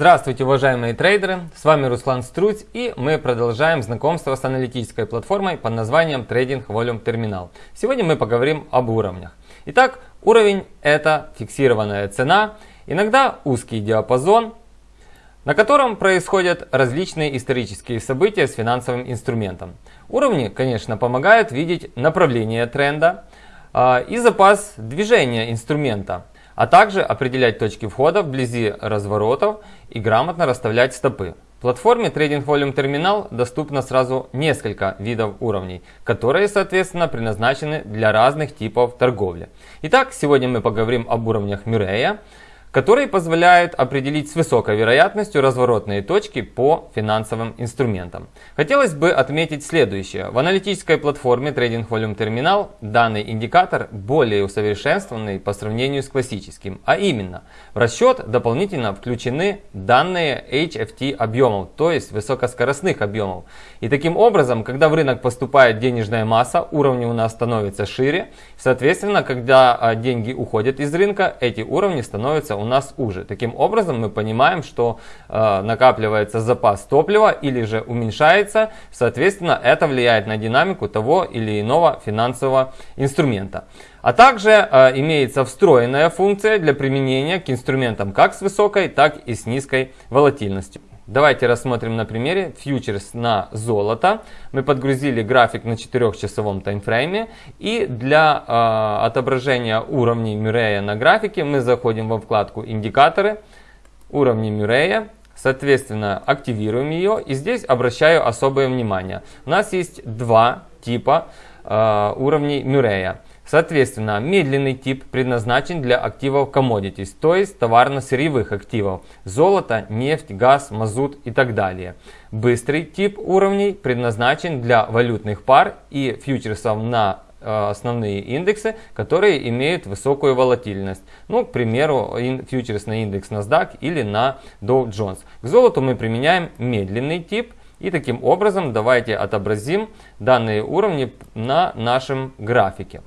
Здравствуйте, уважаемые трейдеры! С вами Руслан Струц и мы продолжаем знакомство с аналитической платформой под названием Trading Volume Terminal. Сегодня мы поговорим об уровнях. Итак, уровень это фиксированная цена, иногда узкий диапазон, на котором происходят различные исторические события с финансовым инструментом. Уровни, конечно, помогают видеть направление тренда э, и запас движения инструмента – а также определять точки входа вблизи разворотов и грамотно расставлять стопы. В платформе Trading Volume Terminal доступно сразу несколько видов уровней, которые, соответственно, предназначены для разных типов торговли. Итак, сегодня мы поговорим об уровнях Мюррея, которые позволяют определить с высокой вероятностью разворотные точки по финансовым инструментам. Хотелось бы отметить следующее. В аналитической платформе Trading Volume Terminal данный индикатор более усовершенствованный по сравнению с классическим, а именно в расчет дополнительно включены данные HFT объемов, то есть высокоскоростных объемов. И таким образом, когда в рынок поступает денежная масса, уровни у нас становятся шире, соответственно, когда а, деньги уходят из рынка, эти уровни становятся у нас уже. Таким образом мы понимаем, что э, накапливается запас топлива или же уменьшается. Соответственно, это влияет на динамику того или иного финансового инструмента. А также э, имеется встроенная функция для применения к инструментам как с высокой, так и с низкой волатильностью. Давайте рассмотрим на примере фьючерс на золото. Мы подгрузили график на 4-часовом таймфрейме. И для э, отображения уровней Мюррея на графике мы заходим во вкладку «Индикаторы», «Уровни Мюррея». Соответственно, активируем ее. И здесь обращаю особое внимание. У нас есть два типа э, уровней Мюррея. Соответственно, медленный тип предназначен для активов commodities, то есть товарно-сырьевых активов, золото, нефть, газ, мазут и так далее. Быстрый тип уровней предназначен для валютных пар и фьючерсов на э, основные индексы, которые имеют высокую волатильность. Ну, к примеру, фьючерс на индекс NASDAQ или на Dow Jones. К золоту мы применяем медленный тип. И таким образом давайте отобразим данные уровни на нашем графике.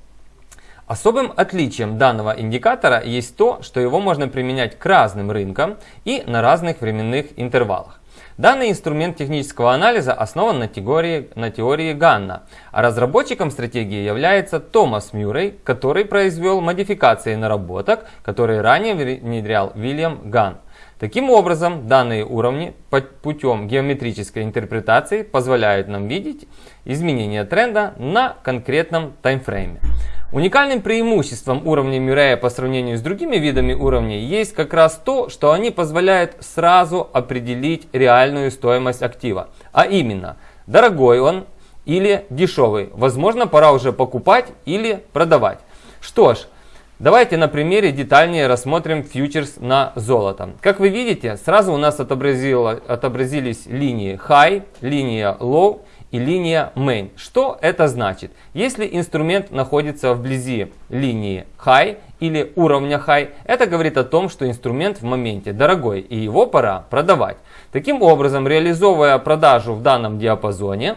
Особым отличием данного индикатора есть то, что его можно применять к разным рынкам и на разных временных интервалах. Данный инструмент технического анализа основан на теории, на теории Ганна, а разработчиком стратегии является Томас Мюррей, который произвел модификации наработок, которые ранее внедрял Вильям Ганн. Таким образом, данные уровни путем геометрической интерпретации позволяют нам видеть изменения тренда на конкретном таймфрейме. Уникальным преимуществом уровня Мюррея по сравнению с другими видами уровней есть как раз то, что они позволяют сразу определить реальную стоимость актива. А именно, дорогой он или дешевый. Возможно, пора уже покупать или продавать. Что ж, Давайте на примере детальнее рассмотрим фьючерс на золото. Как вы видите, сразу у нас отобразились линии high, линия low и линия main. Что это значит? Если инструмент находится вблизи линии high или уровня high, это говорит о том, что инструмент в моменте дорогой и его пора продавать. Таким образом, реализовывая продажу в данном диапазоне,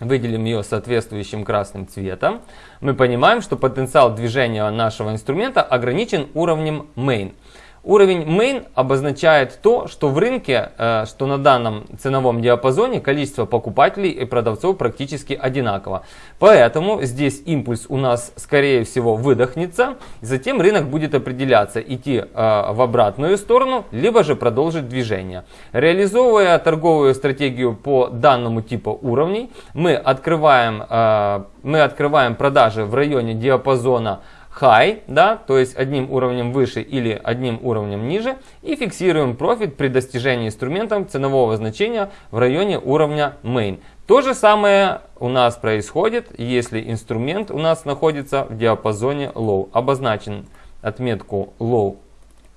выделим ее соответствующим красным цветом, мы понимаем, что потенциал движения нашего инструмента ограничен уровнем main. Уровень main обозначает то, что в рынке, э, что на данном ценовом диапазоне количество покупателей и продавцов практически одинаково. Поэтому здесь импульс у нас скорее всего выдохнется, затем рынок будет определяться идти э, в обратную сторону, либо же продолжить движение. Реализовывая торговую стратегию по данному типу уровней, мы открываем, э, мы открываем продажи в районе диапазона high, да, то есть одним уровнем выше или одним уровнем ниже, и фиксируем профит при достижении инструментом ценового значения в районе уровня main. То же самое у нас происходит, если инструмент у нас находится в диапазоне low. Обозначен отметку low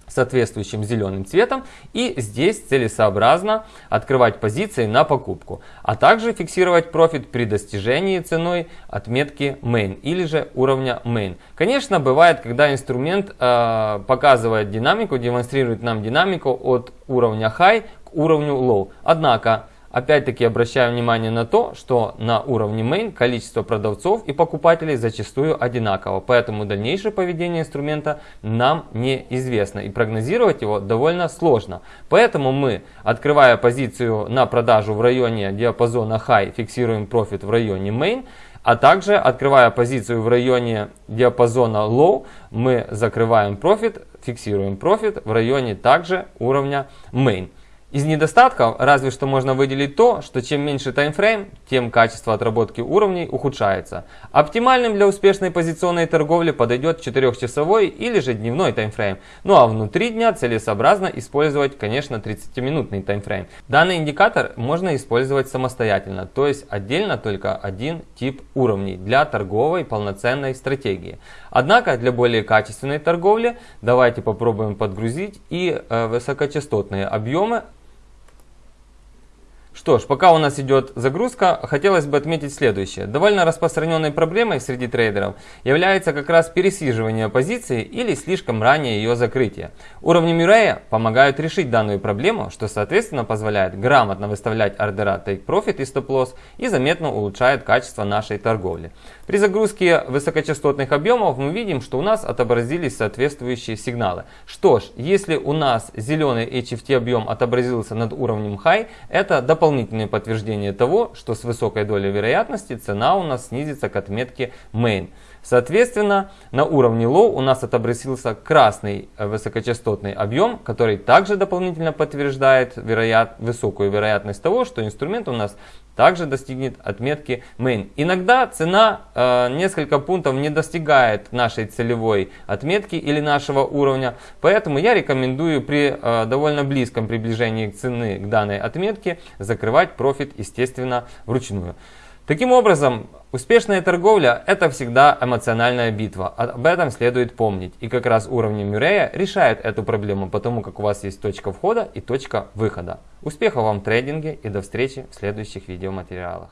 соответствующим зеленым цветом. И здесь целесообразно открывать позиции на покупку, а также фиксировать профит при достижении ценой отметки main или же уровня main. Конечно, бывает, когда инструмент э, показывает динамику, демонстрирует нам динамику от уровня high к уровню low. Однако Опять-таки обращаю внимание на то, что на уровне main количество продавцов и покупателей зачастую одинаково, поэтому дальнейшее поведение инструмента нам неизвестно и прогнозировать его довольно сложно. Поэтому мы, открывая позицию на продажу в районе диапазона high, фиксируем профит в районе main, а также открывая позицию в районе диапазона low, мы закрываем профит, фиксируем профит в районе также уровня main. Из недостатков разве что можно выделить то, что чем меньше таймфрейм, тем качество отработки уровней ухудшается. Оптимальным для успешной позиционной торговли подойдет 4-часовой или же дневной таймфрейм. Ну а внутри дня целесообразно использовать, конечно, 30-минутный таймфрейм. Данный индикатор можно использовать самостоятельно, то есть отдельно только один тип уровней для торговой полноценной стратегии. Однако для более качественной торговли давайте попробуем подгрузить и э, высокочастотные объемы что ж, пока у нас идет загрузка, хотелось бы отметить следующее. Довольно распространенной проблемой среди трейдеров является как раз пересиживание позиции или слишком раннее ее закрытие. Уровни Мюррея помогают решить данную проблему, что соответственно позволяет грамотно выставлять ордера Take Profit и Stop Loss и заметно улучшает качество нашей торговли. При загрузке высокочастотных объемов мы видим, что у нас отобразились соответствующие сигналы. Что ж, если у нас зеленый HFT объем отобразился над уровнем High, это дополнительно дополнительное подтверждение того, что с высокой долей вероятности цена у нас снизится к отметке Main. Соответственно, на уровне Low у нас отобразился красный э, высокочастотный объем, который также дополнительно подтверждает вероят... высокую вероятность того, что инструмент у нас также достигнет отметки Main. Иногда цена э, несколько пунктов не достигает нашей целевой отметки или нашего уровня, поэтому я рекомендую при э, довольно близком приближении цены к данной отметке закрывать профит, естественно, вручную. Таким образом, успешная торговля – это всегда эмоциональная битва. Об этом следует помнить. И как раз уровни Мюррея решает эту проблему, потому как у вас есть точка входа и точка выхода. Успехов вам в трейдинге и до встречи в следующих видеоматериалах.